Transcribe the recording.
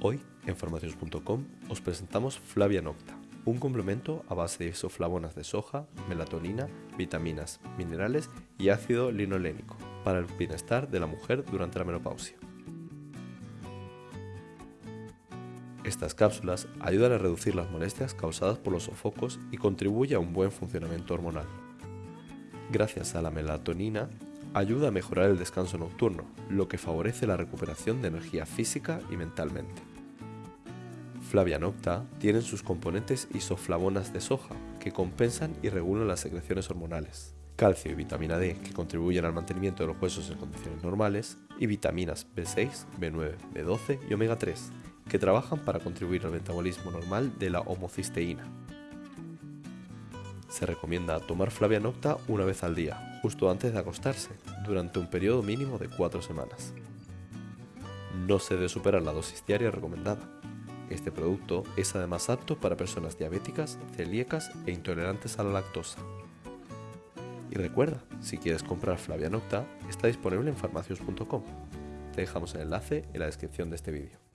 Hoy, en farmacios.com, os presentamos Flavia Nocta, un complemento a base de isoflavonas de soja, melatonina, vitaminas, minerales y ácido linolénico para el bienestar de la mujer durante la menopausia. Estas cápsulas ayudan a reducir las molestias causadas por los sofocos y contribuye a un buen funcionamiento hormonal. Gracias a la melatonina, ayuda a mejorar el descanso nocturno, lo que favorece la recuperación de energía física y mentalmente. Flavia nocta tiene sus componentes isoflavonas de soja, que compensan y regulan las secreciones hormonales, calcio y vitamina D, que contribuyen al mantenimiento de los huesos en condiciones normales, y vitaminas B6, B9, B12 y omega 3, que trabajan para contribuir al metabolismo normal de la homocisteína. Se recomienda tomar Flavia nocta una vez al día, justo antes de acostarse, durante un periodo mínimo de 4 semanas. No se debe superar la dosis diaria recomendada. Este producto es además apto para personas diabéticas, celíacas e intolerantes a la lactosa. Y recuerda, si quieres comprar Flavia Nocta, está disponible en farmacios.com. Te dejamos el enlace en la descripción de este vídeo.